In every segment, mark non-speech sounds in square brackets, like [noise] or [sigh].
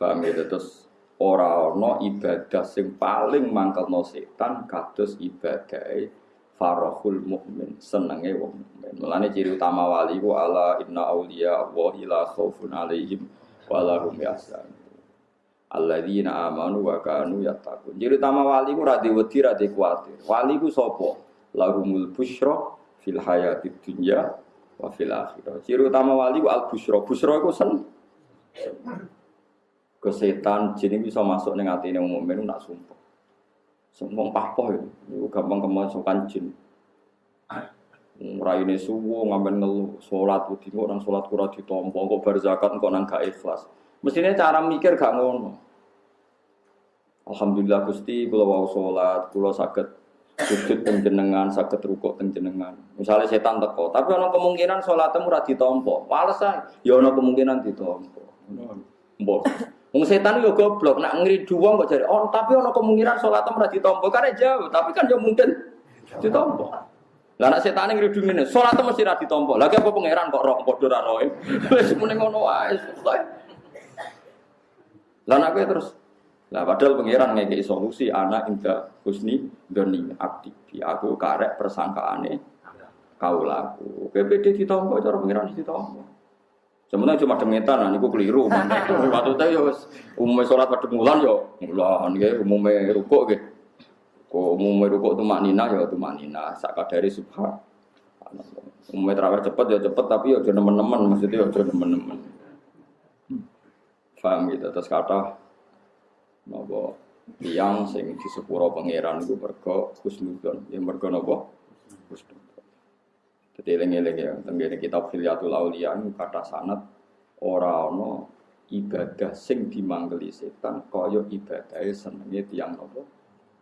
Paham ya terus ora ana ibadah sing paling mangkelno setan kados ibadah farahul mukmin senenge wong mukmin. Mulane ciri utama wali ku ala inna auliya Allah la khaufun alaihim wa la hum. Alladzina amanu wa kanu yattaqun. Ciri utama wali ku ra diwedi ra kuwatir. Wali ku sapa? Lahumul busyra fil hayatid dunya wa fil akhirah. Ciri utama wali ku al busyra. Busyra iku sen kesetan jin bisa masuk ning atine wong mukmin nak sumpah. Sumpah pahpoh itu, itu gampang kemasukan jin. Raine suwo ngambil ngeluh salat wedi orang salat kurang ditompo kok bar zakat kok nang gak ikhlas. Mestinya cara mikir gak ngono. Alhamdulillah Gusti kula wau salat, kula saged sujud teng jenengan, saged rukuk teng jenengan. Misalnya setan teko, tapi ana kemungkinan salatmu ora ditompo. Males ae, ya ana kemungkinan ditompo. Mbok Wong setan yo goblok, nak ngridu wong kok jare, "Oh, tapi ana kemungkinan salat ora ditampa." Kare jauh, tapi kan yo mungkin ditampa. Lah nak setan ngridu ngene, salat mesti ra ditampa. Lagi apa pangeran kok roh padha ra roe. [laughs] Wis muni ngono wae. Lah nak terus lah padahal pangeran ngekei solusi anak indah husni doni aktif. Aku karek persangkaane kaulaku. PPD ditampa cara pangeran ditampa. Sebenarnya cuma demetan, nah, niku keliru. [laughs] Waktu itu ya umumnya sholat pada mulan ya mulan ya umumnya rukuk ya. Kok umumnya rukuk itu maknina ya itu maknina. Saka dari subhan. Umumnya terawih cepet ya cepet tapi ya jangan teman-teman maksudnya ya jangan teman-teman. Faham gitu terus kata nopo tiang sing di sepuro pangeran itu mergo husnudon ya mergo nopo husnudon jadi eling-eling ya, tenggene kitab Hilyatul Auliya kata sanat ora ana ibadah sing dimanggeli setan kaya ibadah senenge tiang nopo?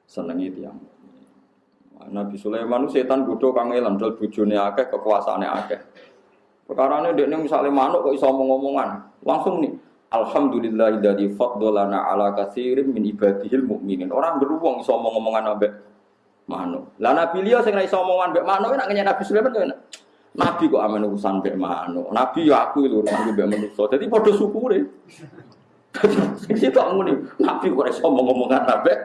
Senenge tiang. Nabi Sulaiman setan kudu kangelan dal bojone akeh kekuasaane akeh. Perkarane dekne misale manuk kok iso omong-omongan, langsung nih Alhamdulillah dari faddolana ala kasirin min ibadihil mukminin. Orang beruang iso omong-omongan ambek manuk. Lah Nabi liya sing ra iso omongan mbek manuk nek Nabi Sulaiman kan. Nabi kok amen urusan mbek manuk. Nabi ya aku lho urusan mbek manusa. Dadi padha syukure. [laughs] Sing sitok ngene. Nabi kok iso omong-omongan mbek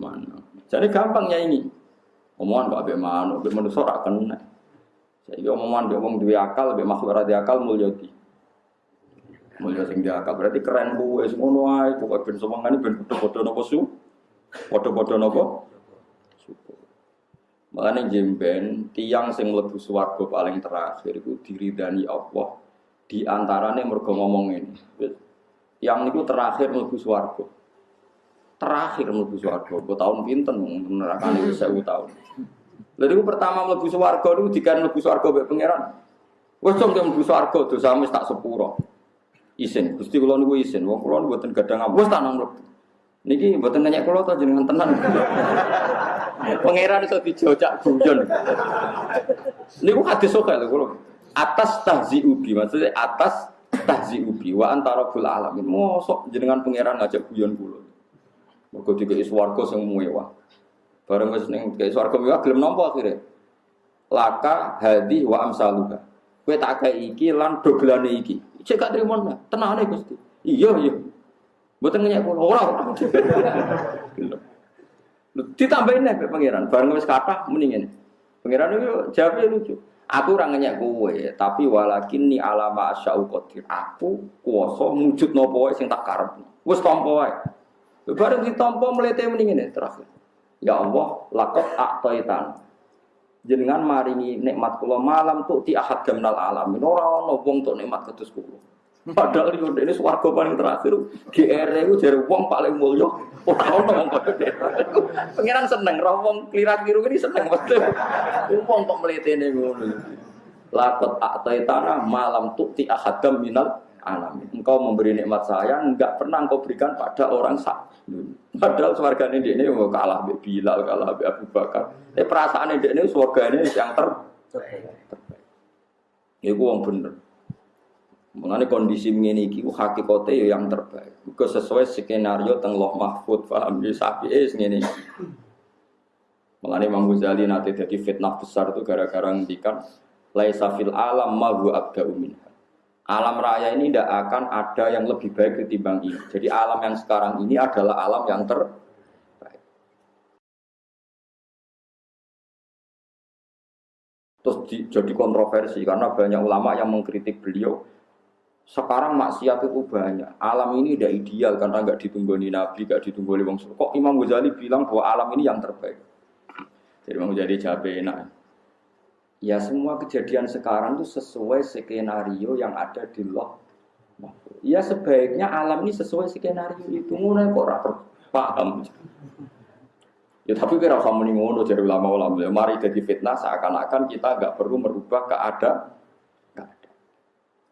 manuk. Jadi gampangnya ini. Omongan kok mbek manuk, mbek manusa ra kena. Saiki omongan mbek wong duwe akal, mbek makhluk ora akal mulya di. Mulya sing akal berarti keren kuwe wis ngono ae pokoke ben semangane ben padha-padha napa su. Padha-padha napa? Makanya jemben tiang sing mlebu swarga paling terakhir itu diridani Allah. Di antaranya mergo ngomong ini. Yang itu terakhir mlebu swarga. Terakhir mlebu swarga. Kau tahun pinten neraka itu saya tahun. Lalu itu pertama mlebu swarga itu dikan mlebu swarga mbek pangeran. Wes dong mlebu swarga dosa wis tak sepuro. Isin, Gusti kula niku isin. Wong kula mboten gadang apa wis tak nang mlebu. Niki mboten nanya kula to jenengan tenan. Pangeran iso dijojak guyon. Niku hadis sok lho kula. Atas tahzi ubi maksudnya atas tahzi ubi wa antara bul alamin. Mosok jenengan pangeran ngajak guyon kula. Mergo dikei swarga sing mewah. Bareng wis ning dikei swarga mewah gelem nampa akhire. Laka hadi wa amsaluha. Kowe tak iki lan dogelane iki. Cek gak trimo tenane Gusti. Iya iya. Mboten ngenyek kula ora ora. Ditambahin nih pangeran, bareng wis kata mendingin. Pangeran itu jawabnya lucu. Aku orang ngenyek kowe, tapi walakin ni alama asya'u qadir. Aku kuasa wujud nopo sing tak karep. Wis tampa wae. Bareng ditampa mlete mendingin terakhir. Ya Allah, lakot aktaitan. Jenengan maringi nikmat kula malam tuh ti ahad gamnal alamin. Ora ana wong nikmat ketus kula. Padahal itu ini suarga paling terakhir. GR itu jadi uang paling mulia. Oh tahu ngomong kode. Pengiran seneng, roh wong kelirat biru ini seneng betul. Uang kok ini ngono. Lakot aktai tanah malam tukti ahadam minal alamin. Engkau memberi nikmat saya, enggak pernah engkau berikan pada orang sak. Padahal suarga ini ini mau kalah be Bilal, kalah be Abu Bakar. Tapi perasaan ini ini suarga ini yang terbaik. Ini uang bener. Mengenai kondisi ini iki hakikate ya yang terbaik. Muga sesuai skenario teng Loh Mahfud paham ya sapi es ngene. Mengenai Imam Ghazali nanti jadi fitnah besar itu gara-gara ngendikan laisa fil alam ma huwa abda'u. Alam raya ini tidak akan ada yang lebih baik ketimbang ini. Jadi alam yang sekarang ini adalah alam yang terbaik. Terus di, jadi kontroversi karena banyak ulama yang mengkritik beliau. Sekarang maksiat itu banyak. Alam ini tidak ideal karena nggak ditunggoni Nabi, nggak ditunggoni Wong Kok Imam Ghazali bilang bahwa alam ini yang terbaik. Jadi Imam Ghazali jawab enak. Ya semua kejadian sekarang itu sesuai skenario yang ada di loh. Ya sebaiknya alam ini sesuai skenario itu. Mulai kok rapor paham. Ya tapi kira usah muni ngono dari ulama-ulama. Mari jadi fitnah seakan-akan kita nggak perlu merubah keadaan.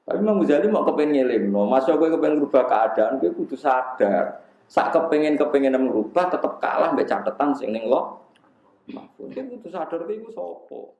Tapi Imam Ghazali mau kepengen ngeling, no. masa gue kepengen merubah keadaan, gue kudu sadar. Saat kepengen kepengen merubah, tetap kalah mbak catatan sing neng lo. Mahfud, gue kudu sadar gue sopo.